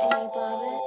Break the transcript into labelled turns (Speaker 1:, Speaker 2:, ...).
Speaker 1: Hey, Bobby.